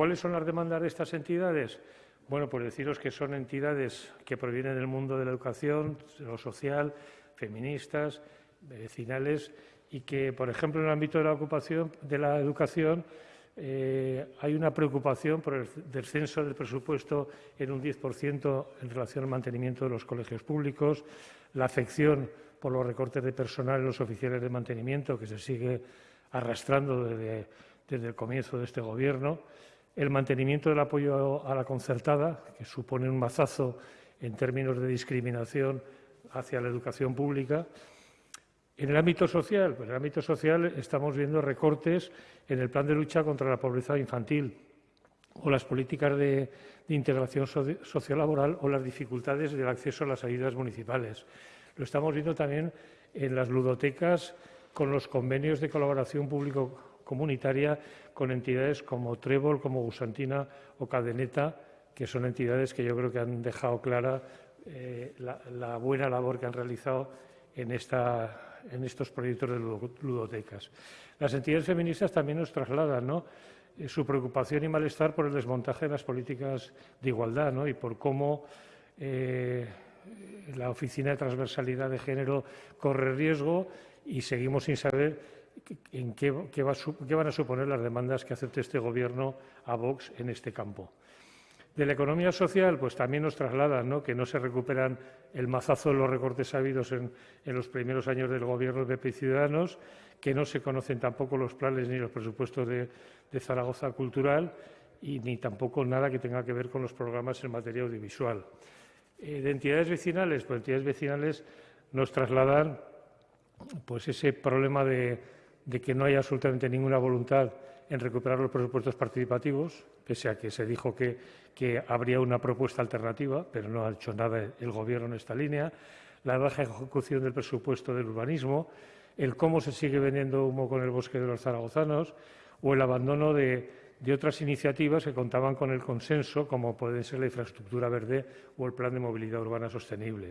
¿Cuáles son las demandas de estas entidades? Bueno, pues deciros que son entidades que provienen del mundo de la educación, de lo social, feministas, vecinales y que, por ejemplo, en el ámbito de la ocupación de la educación eh, hay una preocupación por el descenso del presupuesto en un 10% en relación al mantenimiento de los colegios públicos, la afección por los recortes de personal en los oficiales de mantenimiento que se sigue arrastrando desde, desde el comienzo de este Gobierno, el mantenimiento del apoyo a la concertada, que supone un mazazo en términos de discriminación hacia la educación pública, en el ámbito social, pues en el ámbito social estamos viendo recortes en el plan de lucha contra la pobreza infantil o las políticas de, integración sociolaboral o las dificultades del acceso a las ayudas municipales. Lo estamos viendo también en las ludotecas con los convenios de colaboración público-comunitaria con entidades como Trébol, como Gusantina o Cadeneta, que son entidades que yo creo que han dejado clara eh, la, la buena labor que han realizado en esta en estos proyectos de ludotecas. Las entidades feministas también nos trasladan ¿no? Eh, su preocupación y malestar por el desmontaje de las políticas de igualdad ¿no? y por cómo eh, la Oficina de Transversalidad de Género corre riesgo y seguimos sin saber en qué, qué, va, qué van a suponer las demandas que acepte este Gobierno a Vox en este campo. De la economía social, pues también nos trasladan que no se recuperan el mazazo de los recortes habidos en, los primeros años del Gobierno de PP Ciudadanos, que no se conocen tampoco los planes ni los presupuestos de, de Zaragoza Cultural y ni tampoco nada que tenga que ver con los programas en materia audiovisual. Eh, de entidades vecinales, pues entidades vecinales nos trasladan pues ese problema de, de que no hay absolutamente ninguna voluntad en recuperar los presupuestos participativos, pese a que se dijo que, habría una propuesta alternativa, pero no ha hecho nada el Gobierno en esta línea, la baja ejecución del presupuesto del urbanismo, el cómo se sigue vendiendo humo con el bosque de los zaragozanos o el abandono de, de otras iniciativas que contaban con el consenso, como puede ser la infraestructura verde o el plan de movilidad urbana sostenible.